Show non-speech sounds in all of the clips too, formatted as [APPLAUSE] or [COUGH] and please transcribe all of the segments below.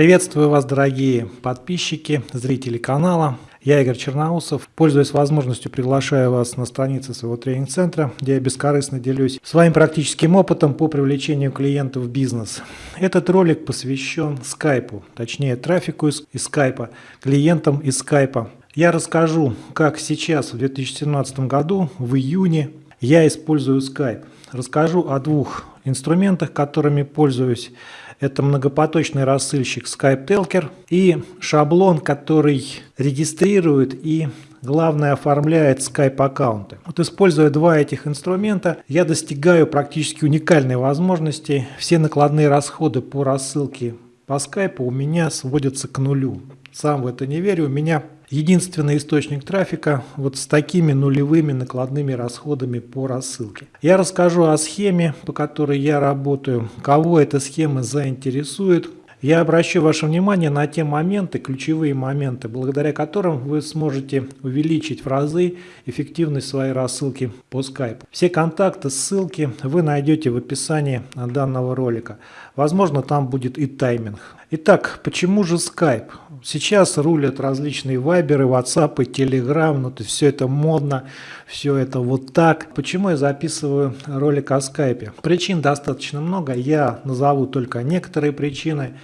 Приветствую вас, дорогие подписчики, зрители канала. Я Игорь Черноусов. Пользуясь возможностью, приглашаю вас на страницы своего тренинг-центра, где я бескорыстно делюсь своим практическим опытом по привлечению клиентов в бизнес. Этот ролик посвящен скайпу, точнее трафику из, из скайпа, клиентам из скайпа. Я расскажу, как сейчас, в 2017 году, в июне, я использую скайп. Расскажу о двух инструментах, которыми пользуюсь. Это многопоточный рассылщик Skype Telker и шаблон, который регистрирует и главное оформляет Skype аккаунты. Вот используя два этих инструмента, я достигаю практически уникальной возможности. Все накладные расходы по рассылке по Skype у меня сводятся к нулю. Сам в это не верю. У меня единственный источник трафика вот с такими нулевыми накладными расходами по рассылке. Я расскажу о схеме, по которой я работаю, кого эта схема заинтересует, я обращу ваше внимание на те моменты, ключевые моменты, благодаря которым вы сможете увеличить в разы эффективность своей рассылки по Skype. Все контакты, ссылки вы найдете в описании данного ролика. Возможно, там будет и тайминг. Итак, почему же Skype? Сейчас рулят различные вайберы, ватсапы, телеграм, ну то все это модно, все это вот так. Почему я записываю ролик о скайпе? Причин достаточно много, я назову только некоторые причины.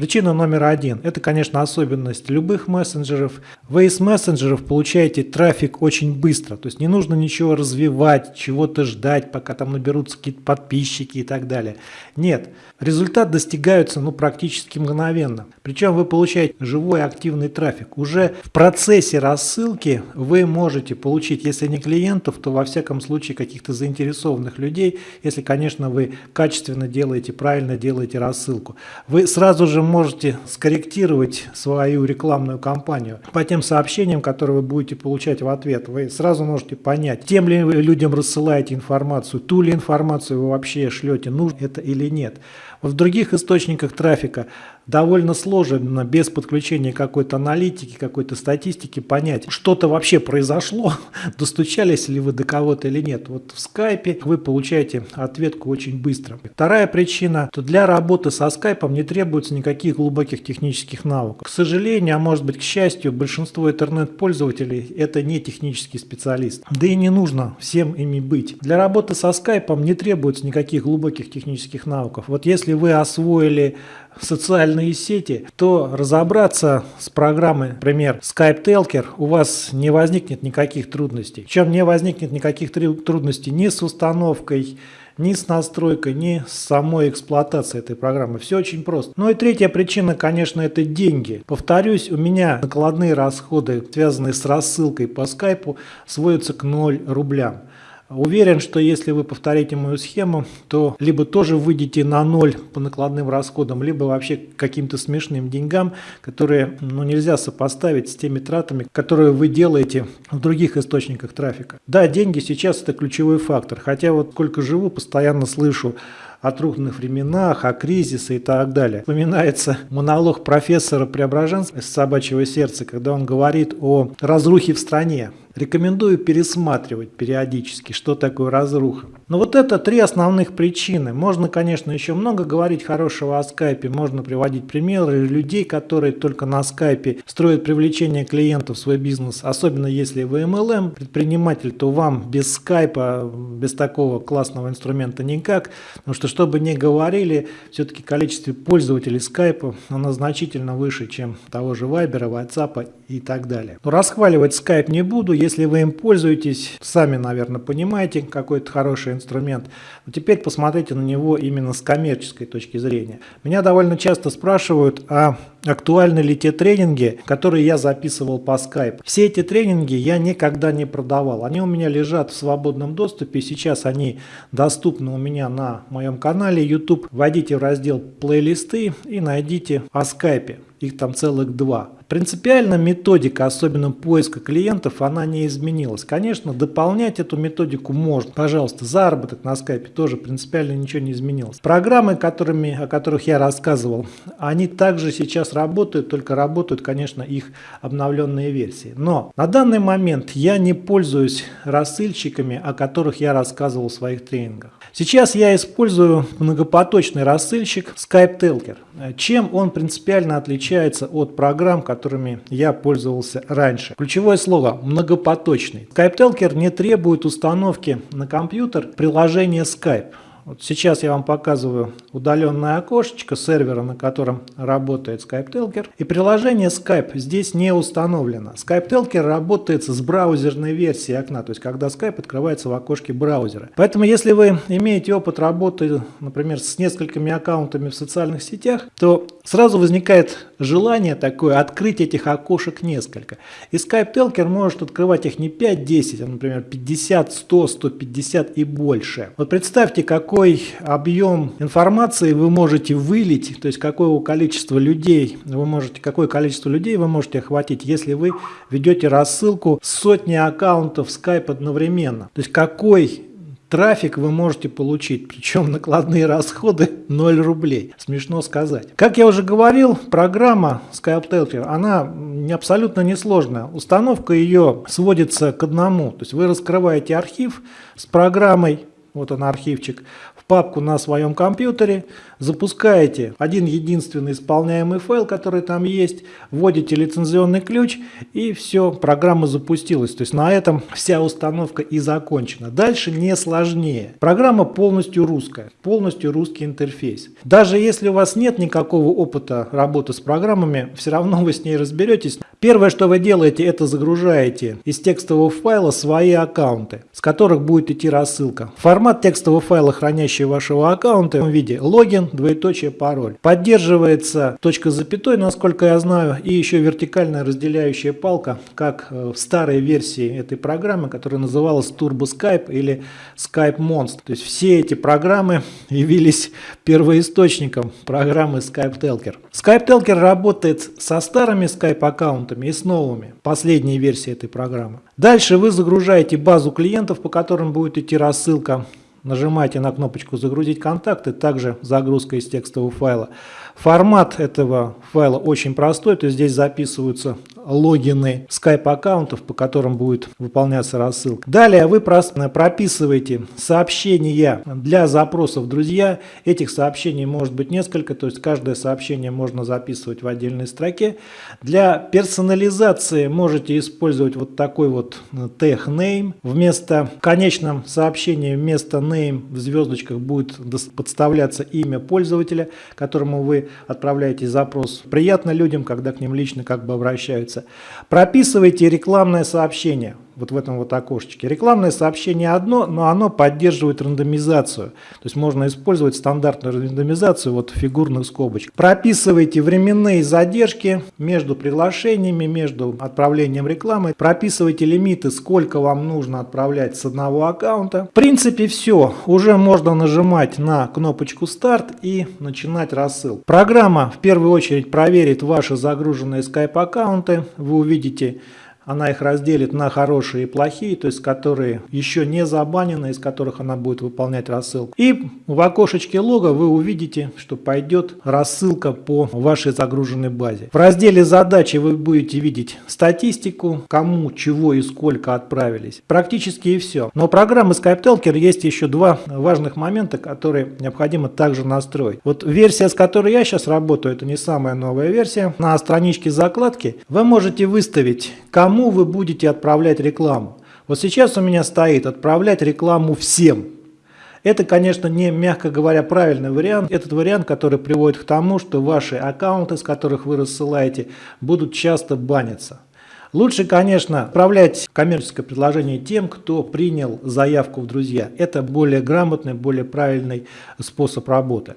Причина номер один – это, конечно, особенность любых мессенджеров. Вы из мессенджеров получаете трафик очень быстро, то есть не нужно ничего развивать, чего-то ждать, пока там наберутся какие-то подписчики и так далее. Нет, результат достигается ну, практически мгновенно. Причем вы получаете живой активный трафик. Уже в процессе рассылки вы можете получить, если не клиентов, то во всяком случае каких-то заинтересованных людей, если, конечно, вы качественно делаете, правильно делаете рассылку. Вы сразу же можете скорректировать свою рекламную кампанию по тем сообщениям, которые вы будете получать в ответ. Вы сразу можете понять, тем ли вы людям рассылаете информацию, ту ли информацию вы вообще шлете, нужно это или нет. В других источниках трафика довольно сложно без подключения какой-то аналитики, какой-то статистики понять, что-то вообще произошло, [LAUGHS] достучались ли вы до кого-то или нет. Вот в скайпе вы получаете ответку очень быстро. Вторая причина, то для работы со скайпом не требуется никаких глубоких технических навыков. К сожалению, а может быть к счастью, большинство интернет-пользователей это не технический специалист. Да и не нужно всем ими быть. Для работы со скайпом не требуется никаких глубоких технических навыков. Вот если вы освоили социальные сети, то разобраться с программой, например, Skype Telker, у вас не возникнет никаких трудностей. Причем не возникнет никаких трудностей ни с установкой, ни с настройкой, ни с самой эксплуатацией этой программы. Все очень просто. Ну и третья причина, конечно, это деньги. Повторюсь, у меня накладные расходы, связанные с рассылкой по скайпу, сводятся к 0 рублям. Уверен, что если вы повторите мою схему, то либо тоже выйдете на ноль по накладным расходам, либо вообще каким-то смешным деньгам, которые ну, нельзя сопоставить с теми тратами, которые вы делаете в других источниках трафика. Да, деньги сейчас это ключевой фактор, хотя вот сколько живу, постоянно слышу о трудных временах, о кризисе и так далее. Вспоминается монолог профессора Преображенского из «Собачьего сердца», когда он говорит о разрухе в стране. Рекомендую пересматривать периодически, что такое разруха. Но вот это три основных причины. Можно, конечно, еще много говорить хорошего о скайпе, можно приводить примеры людей, которые только на скайпе строят привлечение клиентов в свой бизнес, особенно если вы MLM предприниматель, то вам без скайпа, без такого классного инструмента никак, потому что, чтобы не говорили, все-таки количество пользователей скайпа, оно значительно выше, чем того же Вайбера, WhatsApp и так далее. Но расхваливать скайп не буду, если вы им пользуетесь, сами, наверное, понимаете, какой это хороший инструмент. Но теперь посмотрите на него именно с коммерческой точки зрения. Меня довольно часто спрашивают, а актуальны ли те тренинги, которые я записывал по Skype. Все эти тренинги я никогда не продавал. Они у меня лежат в свободном доступе. Сейчас они доступны у меня на моем канале YouTube. Войдите в раздел плейлисты и найдите о Skype. Их там целых два. Принципиально методика, особенно поиска клиентов, она не изменилась. Конечно, дополнять эту методику можно. Пожалуйста, заработок на скайпе тоже принципиально ничего не изменилось. Программы, которыми, о которых я рассказывал, они также сейчас сейчас работают, только работают, конечно, их обновленные версии. Но на данный момент я не пользуюсь рассыльщиками, о которых я рассказывал в своих тренингах. Сейчас я использую многопоточный рассылщик Skype Telker. Чем он принципиально отличается от программ, которыми я пользовался раньше? Ключевое слово – многопоточный. Skype Telker не требует установки на компьютер приложения Skype. Вот сейчас я вам показываю удаленное окошечко сервера, на котором работает Skype Telker. И приложение Skype здесь не установлено. Skype Telker работает с браузерной версией окна, то есть когда Skype открывается в окошке браузера. Поэтому если вы имеете опыт работы, например, с несколькими аккаунтами в социальных сетях, то сразу возникает желание такое открыть этих окошек несколько. И Skype Telker может открывать их не 5-10, а, например, 50, 100, 150 и больше. Вот представьте, как какой объем информации вы можете вылить, то есть какое количество людей вы можете, какое количество людей вы можете охватить, если вы ведете рассылку сотни аккаунтов Skype одновременно. То есть какой трафик вы можете получить, причем накладные расходы [LAUGHS] 0 рублей. Смешно сказать. Как я уже говорил, программа Skype Telker, она абсолютно несложная. Установка ее сводится к одному. То есть вы раскрываете архив с программой, вот он архивчик, в папку на своем компьютере, запускаете один единственный исполняемый файл, который там есть, вводите лицензионный ключ и все, программа запустилась. То есть на этом вся установка и закончена. Дальше не сложнее. Программа полностью русская, полностью русский интерфейс. Даже если у вас нет никакого опыта работы с программами, все равно вы с ней разберетесь. Первое, что вы делаете, это загружаете из текстового файла свои аккаунты, с которых будет идти рассылка. Формат текстового файла, хранящий вашего аккаунта в виде логин, двоеточие, пароль. Поддерживается точка запятой, насколько я знаю, и еще вертикальная разделяющая палка, как э, в старой версии этой программы, которая называлась Turbo Skype или Skype Monster. То есть все эти программы [LAUGHS] явились первоисточником программы Skype Telker. Skype Telker работает со старыми Skype аккаунтами, и с новыми, последней версии этой программы. Дальше вы загружаете базу клиентов, по которым будет идти рассылка. Нажимаете на кнопочку «Загрузить контакты», также загрузка из текстового файла. Формат этого файла очень простой, то есть здесь записываются логины Skype аккаунтов, по которым будет выполняться рассылка. Далее вы просто прописываете сообщения для запросов «Друзья». Этих сообщений может быть несколько, то есть каждое сообщение можно записывать в отдельной строке. Для персонализации можете использовать вот такой вот tag name. Вместо в конечном сообщении вместо name в звездочках будет подставляться имя пользователя, которому вы отправляете запрос. Приятно людям, когда к ним лично как бы обращаются. Прописывайте рекламное сообщение вот в этом вот окошечке. Рекламное сообщение одно, но оно поддерживает рандомизацию. То есть можно использовать стандартную рандомизацию вот фигурных скобочек. Прописывайте временные задержки между приглашениями, между отправлением рекламы. Прописывайте лимиты, сколько вам нужно отправлять с одного аккаунта. В принципе все. Уже можно нажимать на кнопочку старт и начинать рассыл. Программа в первую очередь проверит ваши загруженные Skype аккаунты. Вы увидите она их разделит на хорошие и плохие, то есть которые еще не забанены, из которых она будет выполнять рассылку. И в окошечке лога вы увидите, что пойдет рассылка по вашей загруженной базе. В разделе задачи вы будете видеть статистику, кому, чего и сколько отправились. Практически и все. Но у программы SkypeTalker есть еще два важных момента, которые необходимо также настроить. Вот версия, с которой я сейчас работаю, это не самая новая версия. На страничке закладки вы можете выставить, кому кому вы будете отправлять рекламу. Вот сейчас у меня стоит отправлять рекламу всем. Это, конечно, не, мягко говоря, правильный вариант. Этот вариант, который приводит к тому, что ваши аккаунты, с которых вы рассылаете, будут часто баниться. Лучше, конечно, отправлять коммерческое предложение тем, кто принял заявку в друзья. Это более грамотный, более правильный способ работы.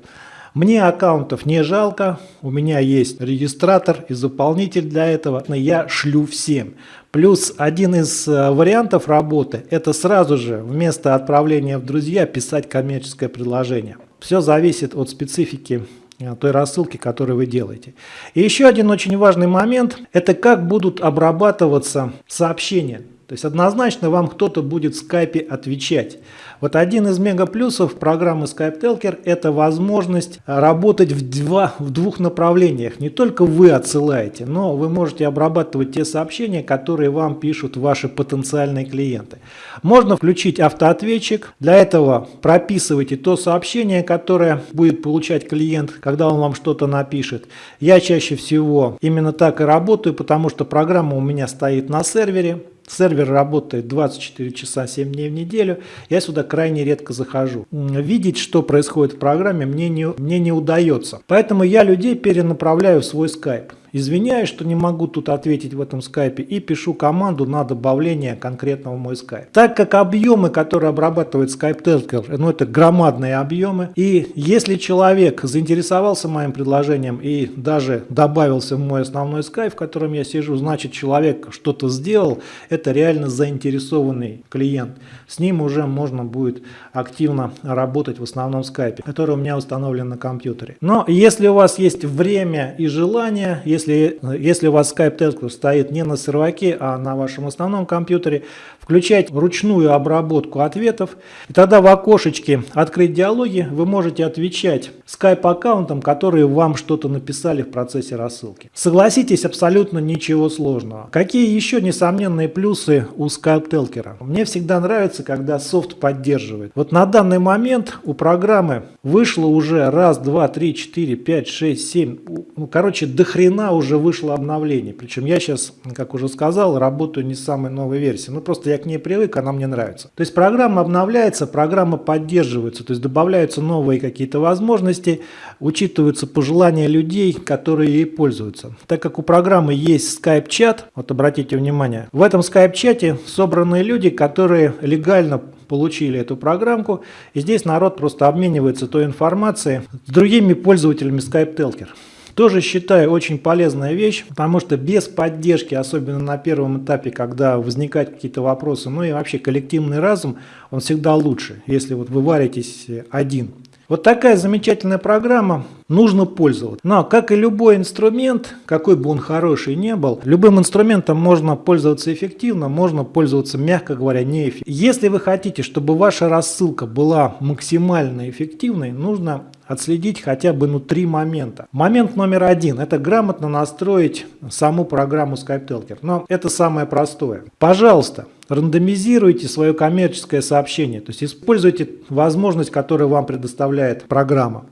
Мне аккаунтов не жалко, у меня есть регистратор и заполнитель для этого, я шлю всем. Плюс один из э, вариантов работы – это сразу же вместо отправления в друзья писать коммерческое предложение. Все зависит от специфики э, той рассылки, которую вы делаете. И еще один очень важный момент – это как будут обрабатываться сообщения. То есть однозначно вам кто-то будет в скайпе отвечать. Вот один из мегаплюсов программы Skype Telker – это возможность работать в, два, в двух направлениях. Не только вы отсылаете, но вы можете обрабатывать те сообщения, которые вам пишут ваши потенциальные клиенты. Можно включить автоответчик. Для этого прописывайте то сообщение, которое будет получать клиент, когда он вам что-то напишет. Я чаще всего именно так и работаю, потому что программа у меня стоит на сервере. Сервер работает 24 часа 7 дней в неделю. Я сюда крайне редко захожу. Видеть, что происходит в программе, мне не, мне не удается. Поэтому я людей перенаправляю в свой скайп. Извиняюсь, что не могу тут ответить в этом скайпе и пишу команду на добавление конкретного мой скайп. Так как объемы, которые обрабатывает Skype Telker, ну это громадные объемы, и если человек заинтересовался моим предложением и даже добавился в мой основной скайп, в котором я сижу, значит человек что-то сделал, это реально заинтересованный клиент. С ним уже можно будет активно работать в основном скайпе, который у меня установлен на компьютере. Но если у вас есть время и желание, если если, если у вас Skype Telco стоит не на серваке, а на вашем основном компьютере, включать ручную обработку ответов. И тогда в окошечке «Открыть диалоги» вы можете отвечать Skype-аккаунтам, которые вам что-то написали в процессе рассылки. Согласитесь, абсолютно ничего сложного. Какие еще несомненные плюсы у Skype Telker? Мне всегда нравится, когда софт поддерживает. Вот на данный момент у программы вышло уже раз, два, три, четыре, пять, шесть, семь, ну, короче, до хрена уже вышло обновление. Причем я сейчас, как уже сказал, работаю не с самой новой версии. Ну, просто я к ней привык, она мне нравится. То есть программа обновляется, программа поддерживается, то есть добавляются новые какие-то возможности, учитываются пожелания людей, которые ей пользуются. Так как у программы есть Skype-чат, вот обратите внимание, в этом Skype-чате собраны люди, которые легально получили эту программку, и здесь народ просто обменивается той информацией с другими пользователями Skype Telker. Тоже считаю очень полезная вещь, потому что без поддержки, особенно на первом этапе, когда возникают какие-то вопросы, ну и вообще коллективный разум, он всегда лучше, если вот вы варитесь один. Вот такая замечательная программа, нужно пользоваться. Но, как и любой инструмент, какой бы он хороший не был, любым инструментом можно пользоваться эффективно, можно пользоваться, мягко говоря, неэффективно. Если вы хотите, чтобы ваша рассылка была максимально эффективной, нужно отследить хотя бы ну, три момента. Момент номер один – это грамотно настроить саму программу Skype Telker. Но это самое простое. Пожалуйста, рандомизируйте свое коммерческое сообщение, то есть используйте возможность, которую вам предоставляет программа.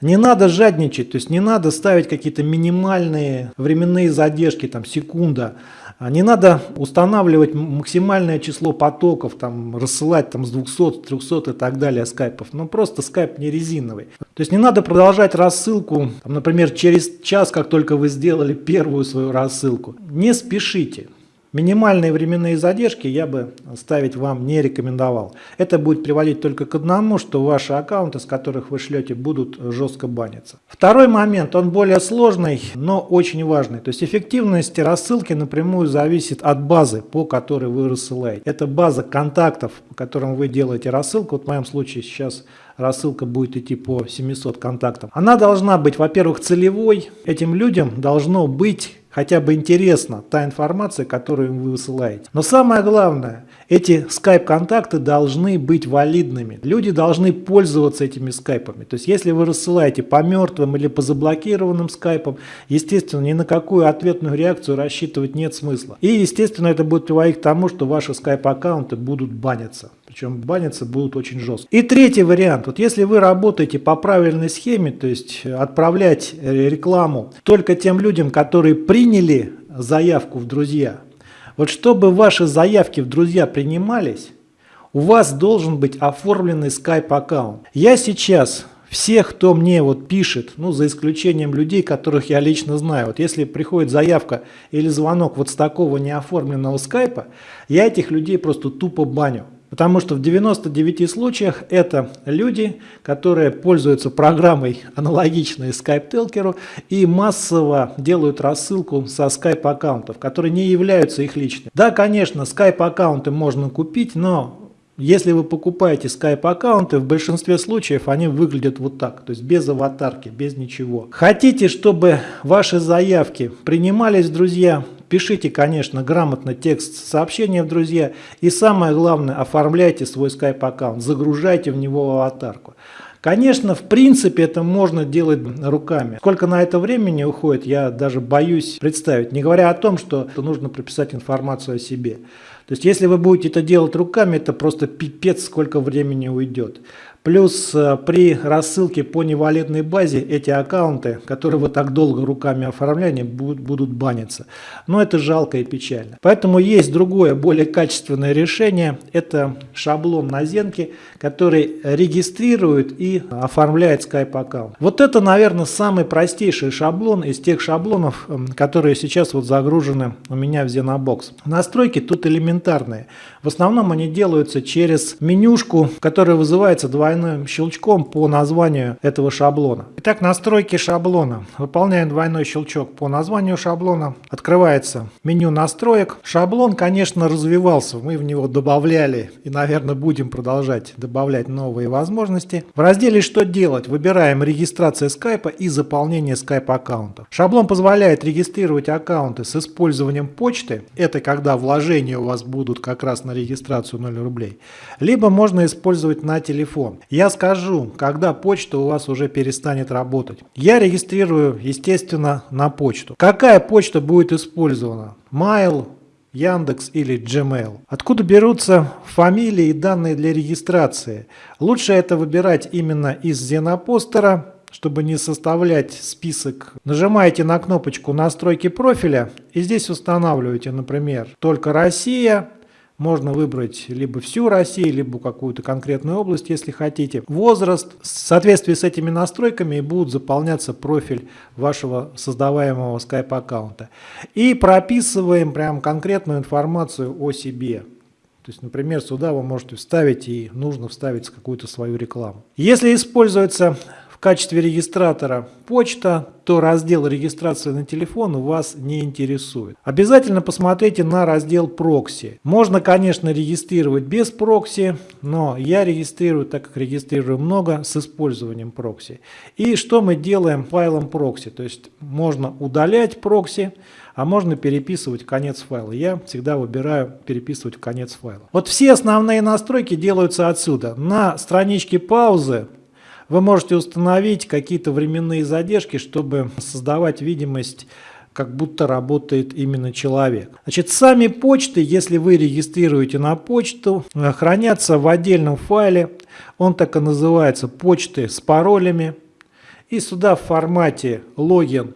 Не надо жадничать, то есть не надо ставить какие-то минимальные временные задержки, там секунда, не надо устанавливать максимальное число потоков, там, рассылать там, с 200, 300 и так далее скайпов. Ну просто скайп не резиновый. То есть не надо продолжать рассылку, там, например, через час, как только вы сделали первую свою рассылку. Не спешите. Минимальные временные задержки я бы ставить вам не рекомендовал. Это будет приводить только к одному, что ваши аккаунты, с которых вы шлете, будут жестко баниться. Второй момент, он более сложный, но очень важный. То есть эффективность рассылки напрямую зависит от базы, по которой вы рассылаете. Это база контактов, по которым вы делаете рассылку. Вот в моем случае сейчас рассылка будет идти по 700 контактам. Она должна быть, во-первых, целевой. Этим людям должно быть хотя бы интересна та информация, которую вы высылаете. Но самое главное, эти скайп-контакты должны быть валидными. Люди должны пользоваться этими скайпами. То есть, если вы рассылаете по мертвым или по заблокированным скайпам, естественно, ни на какую ответную реакцию рассчитывать нет смысла. И, естественно, это будет приводить к тому, что ваши скайп-аккаунты будут баниться. Причем баниться будут очень жестко. И третий вариант. Вот если вы работаете по правильной схеме, то есть отправлять рекламу только тем людям, которые приняли заявку в друзья, вот чтобы ваши заявки в друзья принимались, у вас должен быть оформленный Skype аккаунт. Я сейчас всех, кто мне вот пишет, ну за исключением людей, которых я лично знаю, вот если приходит заявка или звонок вот с такого неоформленного скайпа, я этих людей просто тупо баню. Потому что в 99 случаях это люди, которые пользуются программой аналогичной Skype Telker и массово делают рассылку со Skype аккаунтов, которые не являются их личными. Да, конечно, Skype аккаунты можно купить, но если вы покупаете Skype аккаунты, в большинстве случаев они выглядят вот так, то есть без аватарки, без ничего. Хотите, чтобы ваши заявки принимались, друзья, Пишите, конечно, грамотно текст сообщения в друзья. И самое главное, оформляйте свой Skype аккаунт, загружайте в него аватарку. Конечно, в принципе это можно делать руками. Сколько на это времени уходит, я даже боюсь представить. Не говоря о том, что нужно прописать информацию о себе. То есть, если вы будете это делать руками, это просто пипец, сколько времени уйдет. Плюс э, при рассылке по невалидной базе эти аккаунты, которые вы так долго руками оформляли, будут, будут баниться. Но это жалко и печально. Поэтому есть другое, более качественное решение. Это шаблон на Зенке, который регистрирует и оформляет Skype аккаунт. Вот это, наверное, самый простейший шаблон из тех шаблонов, которые сейчас вот загружены у меня в Zenobox. Настройки тут элементарные. В основном они делаются через менюшку, которая вызывается двойным щелчком по названию этого шаблона. Итак, настройки шаблона. Выполняем двойной щелчок по названию шаблона. Открывается меню настроек. Шаблон, конечно, развивался. Мы в него добавляли и, наверное, будем продолжать добавлять новые возможности. В разделе «Что делать?» выбираем регистрация скайпа и заполнение скайп аккаунтов. Шаблон позволяет регистрировать аккаунты с использованием почты. Это когда вложения у вас будут как раз на регистрацию 0 рублей. Либо можно использовать на телефон. Я скажу, когда почта у вас уже перестанет работать. Я регистрирую, естественно, на почту. Какая почта будет использована? Mail, Яндекс или Gmail. Откуда берутся фамилии и данные для регистрации? Лучше это выбирать именно из Зенопостера, чтобы не составлять список. Нажимаете на кнопочку настройки профиля и здесь устанавливаете, например, только Россия, можно выбрать либо всю Россию, либо какую-то конкретную область, если хотите. Возраст. В соответствии с этими настройками будут заполняться профиль вашего создаваемого Skype аккаунта. И прописываем прям конкретную информацию о себе. То есть, например, сюда вы можете вставить и нужно вставить какую-то свою рекламу. Если используется качестве регистратора почта, то раздел регистрации на телефон вас не интересует. Обязательно посмотрите на раздел прокси. Можно, конечно, регистрировать без прокси, но я регистрирую, так как регистрирую много, с использованием прокси. И что мы делаем файлом прокси? То есть можно удалять прокси, а можно переписывать конец файла. Я всегда выбираю переписывать конец файла. Вот все основные настройки делаются отсюда. На страничке паузы вы можете установить какие-то временные задержки, чтобы создавать видимость как будто работает именно человек. Значит, сами почты, если вы регистрируете на почту, хранятся в отдельном файле. Он так и называется «Почты с паролями». И сюда в формате логин,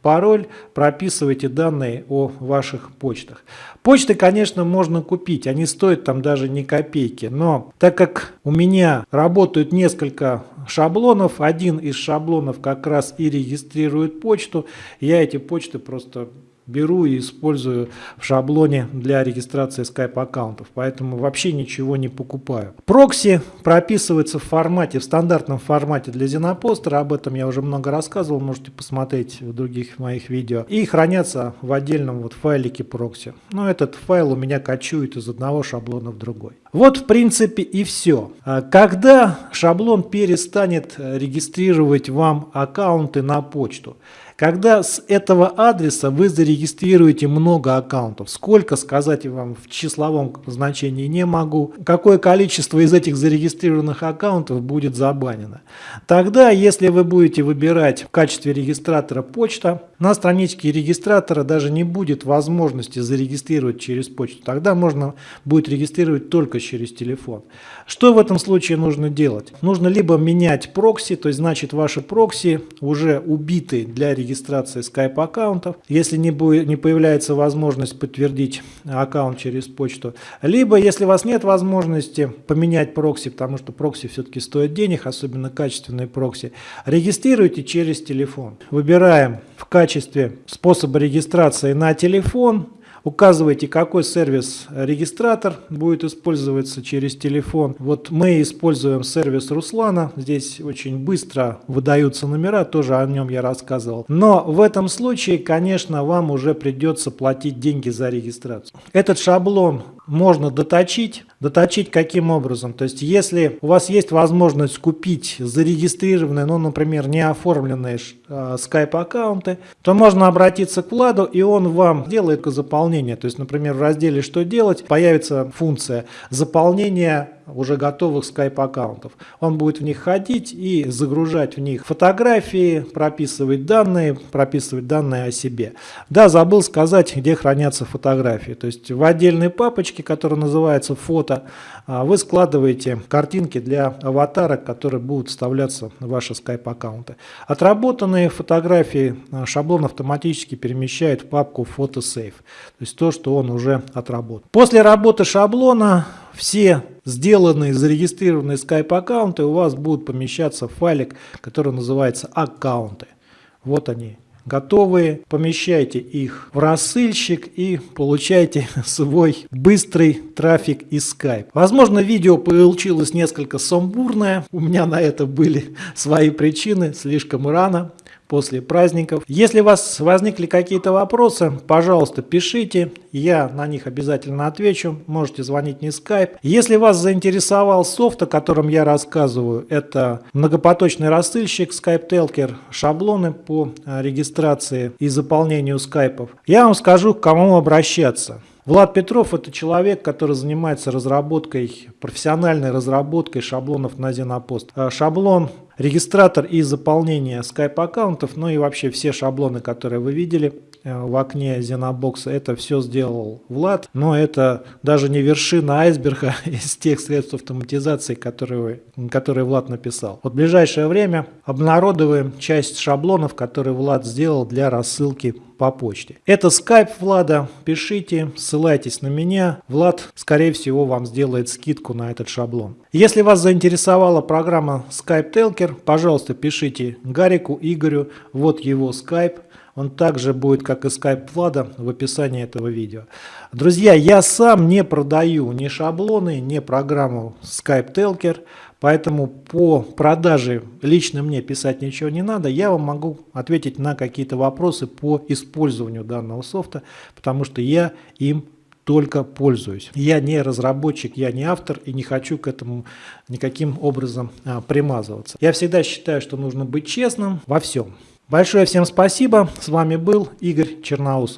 пароль. Прописывайте данные о ваших почтах. Почты, конечно, можно купить, они стоят там даже не копейки, но так как у меня работают несколько шаблонов, один из шаблонов как раз и регистрирует почту, я эти почты просто беру и использую в шаблоне для регистрации Skype аккаунтов, поэтому вообще ничего не покупаю. Прокси прописывается в формате, в стандартном формате для Зенопостера, об этом я уже много рассказывал, можете посмотреть в других моих видео, и хранятся в отдельном вот файлике прокси. Но этот файл у меня кочует из одного шаблона в другой. Вот в принципе и все. А когда шаблон перестанет регистрировать вам аккаунты на почту? Когда с этого адреса вы зарегистрируете много аккаунтов, сколько сказать вам в числовом значении не могу, какое количество из этих зарегистрированных аккаунтов будет забанено. Тогда, если вы будете выбирать в качестве регистратора почта, на страничке регистратора даже не будет возможности зарегистрировать через почту. Тогда можно будет регистрировать только через телефон. Что в этом случае нужно делать? Нужно либо менять прокси, то есть значит ваши прокси уже убиты для регистрации регистрации Skype аккаунтов, если не, будет, не появляется возможность подтвердить аккаунт через почту. Либо, если у вас нет возможности поменять прокси, потому что прокси все-таки стоят денег, особенно качественные прокси, регистрируйте через телефон. Выбираем в качестве способа регистрации на телефон Указывайте, какой сервис-регистратор будет использоваться через телефон. Вот мы используем сервис Руслана. Здесь очень быстро выдаются номера, тоже о нем я рассказывал. Но в этом случае, конечно, вам уже придется платить деньги за регистрацию. Этот шаблон можно доточить. Доточить каким образом? То есть, если у вас есть возможность купить зарегистрированные, ну, например, не оформленные э, Skype аккаунты, то можно обратиться к Владу, и он вам делает заполнение. То есть, например, в разделе «Что делать» появится функция заполнения уже готовых Skype аккаунтов. Он будет в них ходить и загружать в них фотографии, прописывать данные, прописывать данные о себе. Да, забыл сказать, где хранятся фотографии. То есть в отдельной папочке, которая называется фото, а, вы складываете картинки для аватарок, которые будут вставляться в ваши Skype аккаунты. Отработанные фотографии а, шаблон автоматически перемещает в папку фотосейв. То есть то, что он уже отработал. После работы шаблона все сделанные, зарегистрированные Skype аккаунты у вас будут помещаться в файлик, который называется аккаунты. Вот они готовые, помещайте их в рассылщик и получайте [LAUGHS] свой быстрый трафик из Skype. Возможно, видео получилось несколько сумбурное, у меня на это были [LAUGHS] свои причины, слишком рано после праздников. Если у вас возникли какие-то вопросы, пожалуйста, пишите, я на них обязательно отвечу. Можете звонить не Skype. Если вас заинтересовал софт, о котором я рассказываю, это многопоточный рассылщик Skype Telker, шаблоны по э, регистрации и заполнению скайпов, я вам скажу, к кому обращаться. Влад Петров – это человек, который занимается разработкой, профессиональной разработкой шаблонов на Зенопост. Э, шаблон регистратор и заполнение Skype аккаунтов, ну и вообще все шаблоны, которые вы видели э, в окне Xenobox, это все сделал Влад, но это даже не вершина айсберга [LAUGHS] из тех средств автоматизации, которые, которые Влад написал. Вот в ближайшее время обнародуем часть шаблонов, которые Влад сделал для рассылки по почте. Это Skype Влада, пишите, ссылайтесь на меня. Влад, скорее всего, вам сделает скидку на этот шаблон. Если вас заинтересовала программа Skype Telker, пожалуйста, пишите Гарику Игорю, вот его Skype. Он также будет, как и Skype Влада, в описании этого видео. Друзья, я сам не продаю ни шаблоны, ни программу Skype Telker. Поэтому по продаже лично мне писать ничего не надо. Я вам могу ответить на какие-то вопросы по использованию данного софта, потому что я им только пользуюсь. Я не разработчик, я не автор и не хочу к этому никаким образом а, примазываться. Я всегда считаю, что нужно быть честным во всем. Большое всем спасибо. С вами был Игорь Черноусов.